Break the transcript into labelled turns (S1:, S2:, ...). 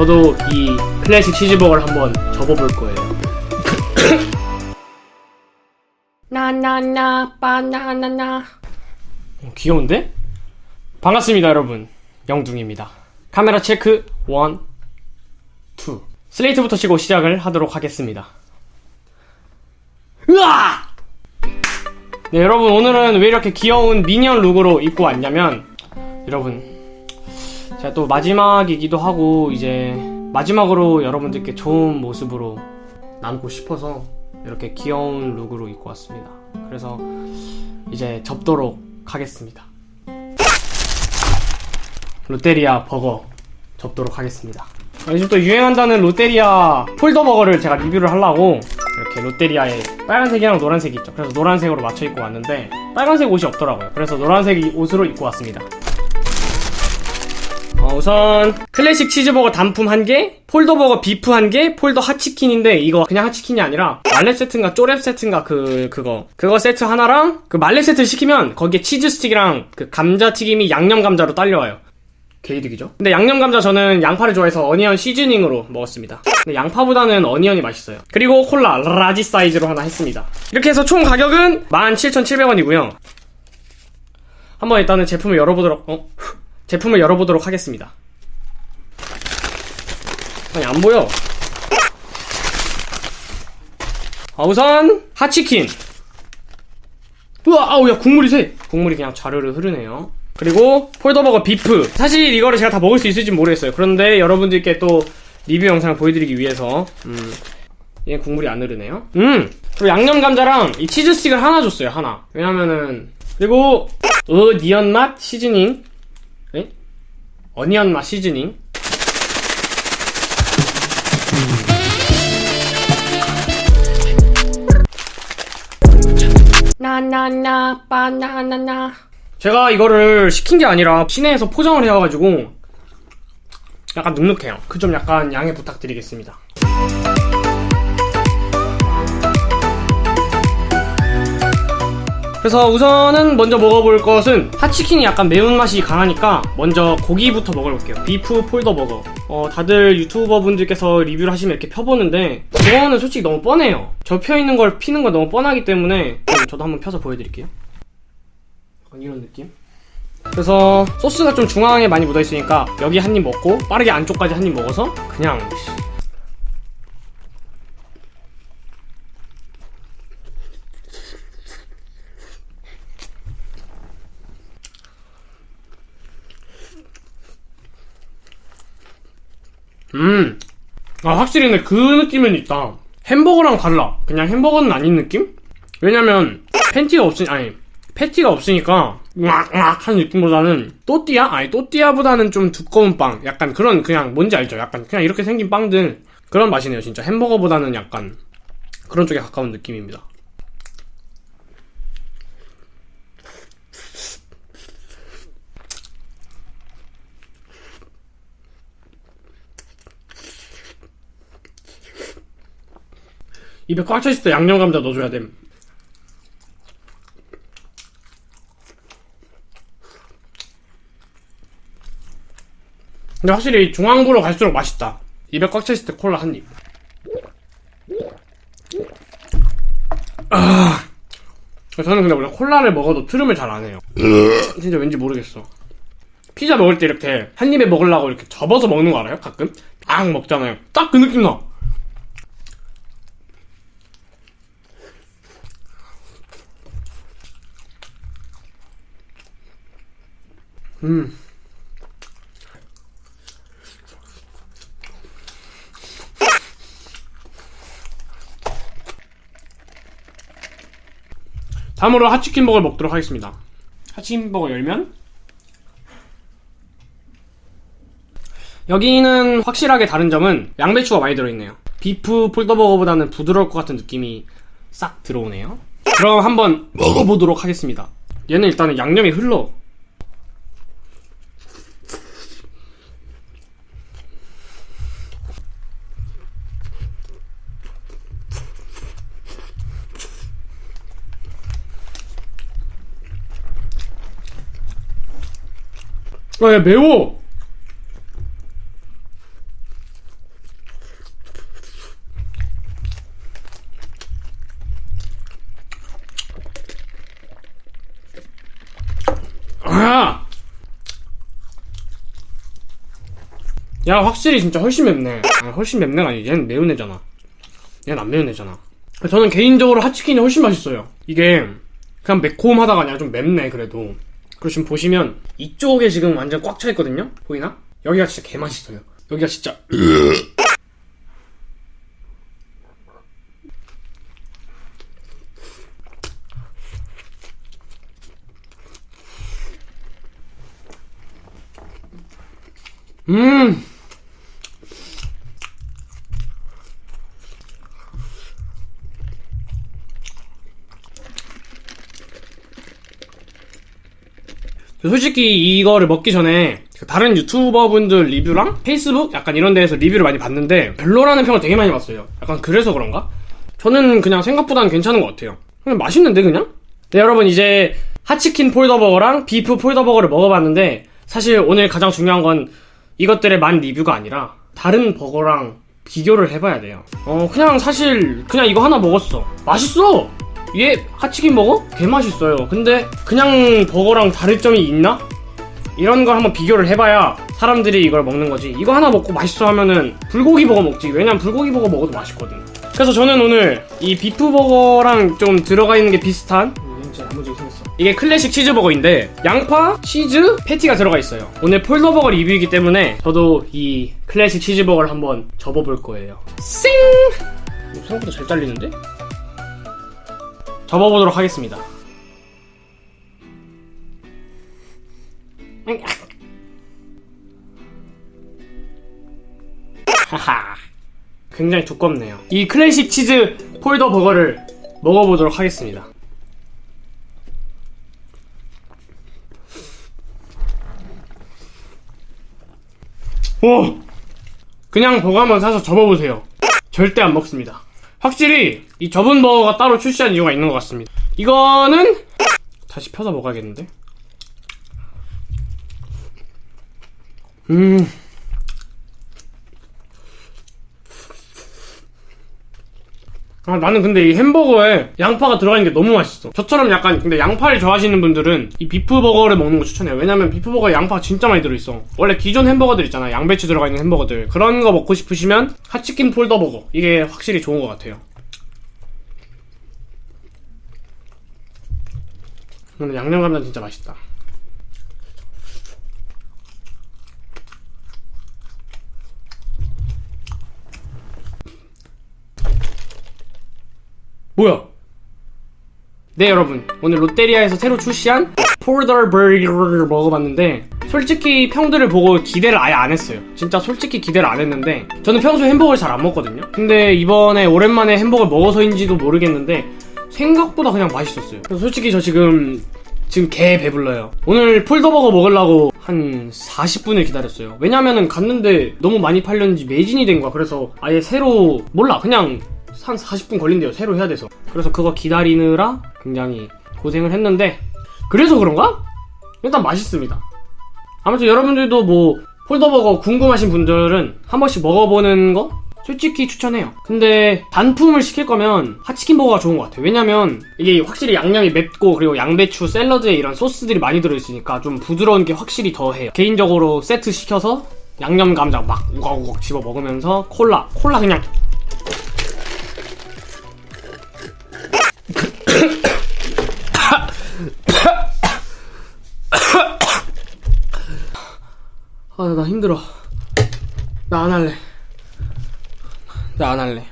S1: 저도 이 클래식 치즈버거를 한번 접어볼 거예요. 나나나 바나나나 어, 귀여운데? 반갑습니다 여러분 영둥입니다 카메라 체크 1 2 슬레이트부터 치고 시작을 하도록 하겠습니다 으아! 네 여러분 오늘은 왜 이렇게 귀여운 미니언 룩으로 입고 왔냐면 여러분 제가 또 마지막이기도 하고 이제 마지막으로 여러분들께 좋은 모습으로 남고 싶어서 이렇게 귀여운 룩으로 입고 왔습니다. 그래서 이제 접도록 하겠습니다. 롯데리아 버거 접도록 하겠습니다. 아, 요즘 또 유행한다는 롯데리아 폴더 버거를 제가 리뷰를 하려고 이렇게 롯데리아에 빨간색이랑 노란색이 있죠. 그래서 노란색으로 맞춰 입고 왔는데 빨간색 옷이 없더라고요. 그래서 노란색 옷으로 입고 왔습니다 어, 우선 클래식 치즈버거 단품 1개 폴더버거 beef 1개 폴더 핫치킨인데 이거 그냥 핫치킨이 아니라 말렛 세트인가 쪼랩 세트인가 그 그거. 그거 세트 하나랑 그 말렛 세트를 시키면 거기에 치즈 스틱이랑 그 감자튀김이 양념 감자로 딸려와요. 개이득이죠? 근데 양념 감자 저는 양파를 좋아해서 onion seasoning으로 먹었습니다. 근데 양파보다는 onion이 맛있어요. 그리고 콜라 large 사이즈로 하나 했습니다. 이렇게 해서 총 가격은 17,700원이고요. 한번 일단은 제품을 열어보도록 어? 제품을 열어보도록 하겠습니다. 아니 안 보여. 아, 우선 핫치킨. 우와, 아우 야 국물이 새. 국물이 그냥 자르르 흐르네요. 그리고 폴더버거 비프. 사실 이거를 제가 다 먹을 수 있을지 모르겠어요. 그런데 여러분들께 또 리뷰 영상을 보여드리기 위해서 음, 얘 국물이 안 흐르네요. 음, 그리고 양념 감자랑 이 치즈 스틱을 하나 줬어요. 하나. 왜냐면은 그리고 어 니언 맛 시즈닝 어니언 맛 시즈닝. 나나나 바나나나. 제가 이거를 시킨 게 아니라 시내에서 포장을 해와가지고 약간 눅눅해요. 그점 약간 양해 부탁드리겠습니다 그래서 우선은 먼저 먹어볼 것은 핫치킨이 약간 매운맛이 강하니까 먼저 고기부터 먹어볼게요. 비프 폴더 버거. 어, 다들 유튜버 분들께서 리뷰를 하시면 이렇게 펴보는데 그거는 솔직히 너무 뻔해요. 접혀 있는 걸 피는 건 너무 뻔하기 때문에 저도 한번 펴서 보여드릴게요. 이런 느낌? 그래서 소스가 좀 중앙에 많이 묻어있으니까 여기 한 입 먹고 빠르게 안쪽까지 한 입 먹어서 그냥 음. 아, 확실히 근데 그 느낌은 있다. 햄버거랑 달라. 그냥 햄버거는 아닌 느낌? 왜냐면, 팬티가 없으니, 아니, 패티가 없으니까, 으악으악 하는 느낌보다는, 또띠아? 아니, 또띠아보다는 좀 두꺼운 빵. 약간 그런, 그냥, 뭔지 알죠? 약간, 그냥 이렇게 생긴 빵들. 그런 맛이네요, 진짜. 햄버거보다는 약간, 그런 쪽에 가까운 느낌입니다. 입에 꽉 차 있을 때 양념 감자 넣어줘야 됨. 근데 확실히 중앙부로 갈수록 맛있다. 입에 꽉 차 있을 때 콜라 한 입. 아, 저는 근데 원래 콜라를 먹어도 트름을 잘 안 해요. 진짜 왠지 모르겠어. 피자 먹을 때 이렇게 한 입에 먹으려고 이렇게 접어서 먹는 거 알아요? 가끔? 딱 먹잖아요. 딱 그 느낌 나. 음. 다음으로 핫치킨 버거를 먹도록 하겠습니다. 핫치킨 버거 열면 여기는 확실하게 다른 점은 양배추가 많이 들어있네요. 비프 폴더버거보다는 부드러울 것 같은 느낌이 싹 들어오네요. 그럼 한번 먹어보도록 하겠습니다. 얘는 일단은 양념이 흘러. 네, 아, 야, 매워! 야, 확실히 진짜 훨씬 맵네. 아, 훨씬 맵네가 아니, 얘는 매운 애잖아. 얘는 안 매운 애잖아. 저는 개인적으로 핫치킨이 훨씬 맛있어요. 이게, 그냥 매콤하다가 아니라 좀 맵네, 그래도. 그리고 지금 보시면 이쪽에 지금 완전 꽉 차 있거든요? 보이나? 여기가 진짜 개 맛있어요. 여기가 진짜. 음! 솔직히 이거를 먹기 전에 그 다른 유튜버 분들 리뷰랑 페이스북 약간 이런 데에서 리뷰를 많이 봤는데 별로라는 평을 되게 많이 봤어요. 약간 그래서 그런가? 저는 그냥 생각보다는 괜찮은 것 같아요. 그냥 맛있는데 그냥? 네 여러분 이제 핫치킨 폴더버거랑 beef 폴더버거를 먹어봤는데 사실 오늘 가장 중요한 건 이것들의 만 리뷰가 아니라 다른 버거랑 비교를 해봐야 돼요. 어 그냥 사실 그냥 이거 하나 먹었어. 맛있어. 얘 핫치킨 버거? 개 맛있어요. 근데 그냥 버거랑 다를 점이 있나? 이런 걸 한번 비교를 해봐야 사람들이 이걸 먹는 거지. 이거 하나 먹고 맛있어 하면은 불고기 버거 먹지. 왜냐면 불고기 버거 먹어도 맛있거든. 그래서 저는 오늘 이 beef 버거랑 좀 들어가 있는 게 비슷한 생겼어. 이게 클래식 치즈버거인데 양파, 치즈, 패티가 들어가 있어요. 오늘 폴더버거 리뷰이기 때문에 저도 이 클래식 치즈버거를 한번 접어볼 거예요. 쌩! 생각보다 잘 잘리는데? 접어보도록 하겠습니다. 하하. 굉장히 두껍네요. 이 클래식 치즈 폴더 버거를 먹어보도록 하겠습니다. 오! 그냥 버거 한번 사서 접어보세요. 절대 안 먹습니다. 확실히 이 접은 버거가 따로 출시한 이유가 있는 것 같습니다. 이거는 다시 펴서 먹어야겠는데? 음. 아, 나는 근데 이 햄버거에 양파가 들어가 있는 게 너무 맛있어. 저처럼 약간 근데 양파를 좋아하시는 분들은 이 비프버거를 먹는 거 추천해요. 왜냐면 비프버거에 양파가 진짜 많이 들어있어. 원래 기존 햄버거들 있잖아. 양배추 들어가 있는 햄버거들. 그런 거 먹고 싶으시면 핫치킨 폴더버거. 이게 확실히 좋은 것 같아요. 근데 양념 감자 진짜 맛있다. 뭐야? 네 여러분. 오늘 롯데리아에서 새로 출시한 폴더버거를 먹어봤는데 솔직히 평들을 보고 기대를 아예 안 했어요. 진짜 솔직히 기대를 안 했는데 저는 평소에 햄버거를 잘 안 먹거든요. 근데 이번에 오랜만에 햄버거를 먹어서인지도 모르겠는데 생각보다 그냥 맛있었어요. 그래서 솔직히 저 지금 지금 개 배불러요. 오늘 폴더버거 먹으려고 한 40분을 기다렸어요. 왜냐면은 갔는데 너무 많이 팔렸는지 매진이 된 거야. 그래서 아예 새로 몰라. 그냥 한 40분 걸린대요 새로 해야 돼서. 그래서 그거 기다리느라 굉장히 고생을 했는데 그래서 그런가? 일단 맛있습니다. 아무튼 여러분들도 뭐 폴더버거 궁금하신 분들은 한 번씩 먹어보는 거 솔직히 추천해요. 근데 단품을 시킬 거면 핫치킨 버거가 좋은 것 같아요. 왜냐면 이게 확실히 양념이 맵고 그리고 양배추 샐러드에 이런 소스들이 많이 들어있으니까 좀 부드러운 게 확실히 더해요. 개인적으로 세트 시켜서 양념 감자 막 우걱우걱 집어 먹으면서 콜라 콜라 그냥 아, 나 힘들어. 나 안 할래. 나 안 할래.